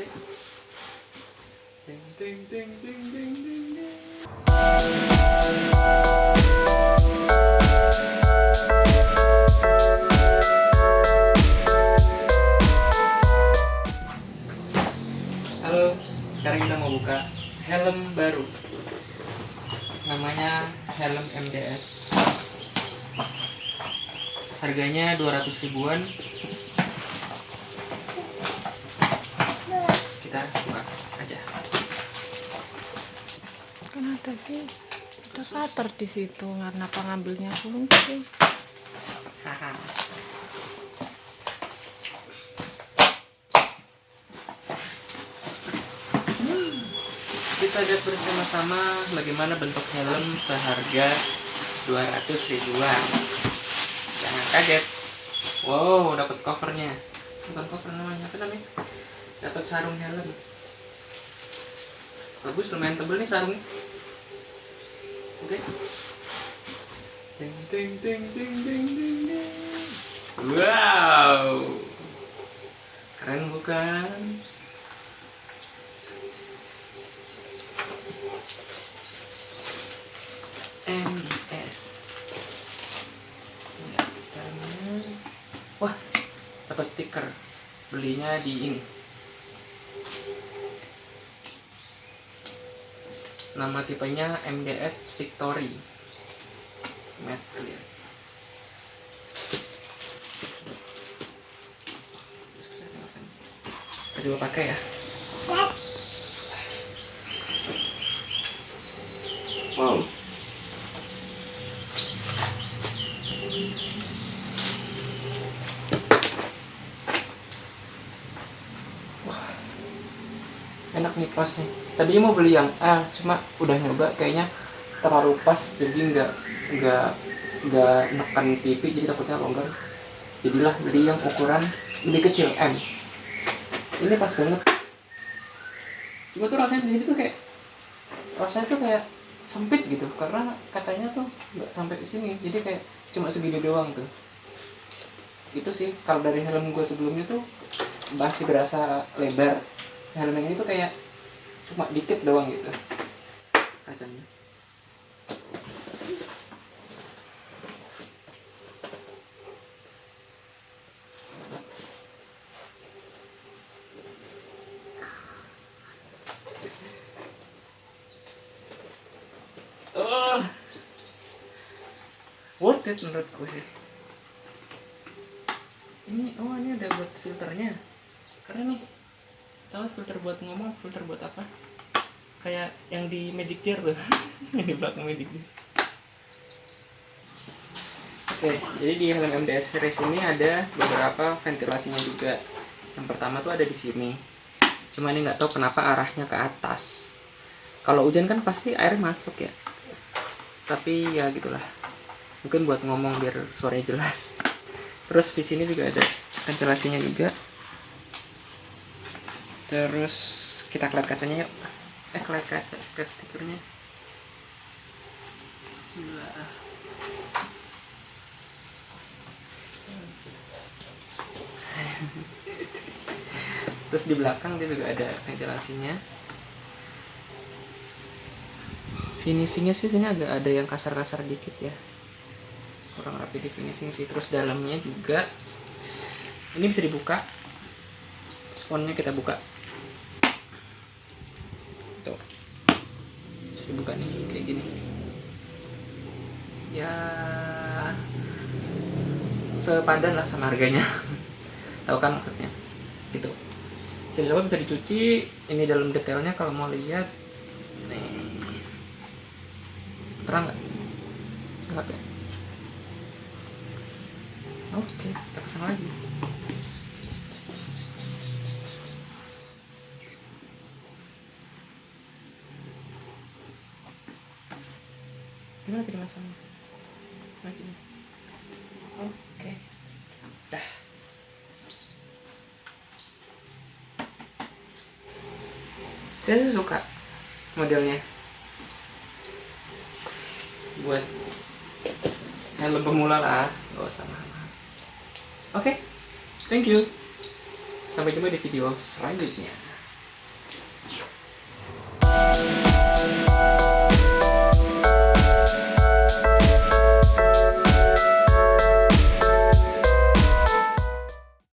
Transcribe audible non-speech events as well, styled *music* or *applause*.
Halo, sekarang kita mau buka helm baru. Namanya helm MDS. Harganya 200 ribuan. Kita buka aja. Kan ada sih ada cutter di situ karena pengambilnya kunci. Haha. Kita lihat bersama-sama bagaimana bentuk helm seharga 200 ribuan. Jangan kaget. Wow, dapat covernya. Bukan cover namanya, apa namanya? Dapat sarung helm. Bagus, lumayan tebel nih sarungnya. Oke. Ting ting ting ting ting ting. Wow. Keren bukan? Dalamnya. Wah, dapat stiker. Belinya di ini. Nama tipenya MDS Victory. Matte clear. Kita coba pakai ya. Wow. Wah. Enak nih pas nih. Tadinya mau beli yang L, cuma udah nyoba kayaknya terlalu pas jadi nggak nggak nggak nekan pipi jadi takutnya longgar. Jadilah beli yang ukuran lebih kecil M. Ini pas banget. Cuma tuh rasanya di sini tuh kayak rasanya tuh kayak sempit gitu karena kacanya tuh nggak sampai sini jadi kayak cuma segini doang tuh. Itu sih kalau dari helm gue sebelumnya tuh masih berasa lebar. Helm yang ini tuh kayak cuma dikit doang gitu kacanya Oh. Worth it menurutku sih. Ini oh ini ada buat filternya. Karena nih. Tahu filter buat ngomong, filter buat apa? Kayak yang di Magic Jar tuh. *laughs* yang di belakang Magic Jar. Oke, jadi di helm MDS series ini ada beberapa ventilasinya juga. Yang pertama tuh ada di sini. Cuma ini nggak tahu kenapa arahnya ke atas. Kalau hujan kan pasti air masuk ya tapi ya gitulah mungkin buat ngomong biar suaranya jelas terus di sini juga ada ventilasinya juga terus kita kelihatan kacanya yuk. Eh kelihatan kaca lihat stikernya. *laughs* Terus di belakang dia juga ada ventilasinya. Finishingnya sih sini agak ada yang kasar-kasar dikit ya. Kurang rapi di finishing sih. Terus dalamnya juga ini bisa dibuka. Sponnya kita buka tuh bisa dibuka nih kayak gini. Ya sepadan lah sama harganya. *laughs* Tahu kan maksudnya? Gitu. Bisa dicoba bisa dicuci. Ini dalam detailnya kalau mau lihat. Nih. Terang nggak? Nggak ya oke kita pasang lagi gimana tadi masangnya lagi oke. Dah. Saya sih suka modelnya. Buat helm pemula lah gak usah mahal oke thank you. Sampai jumpa di video selanjutnya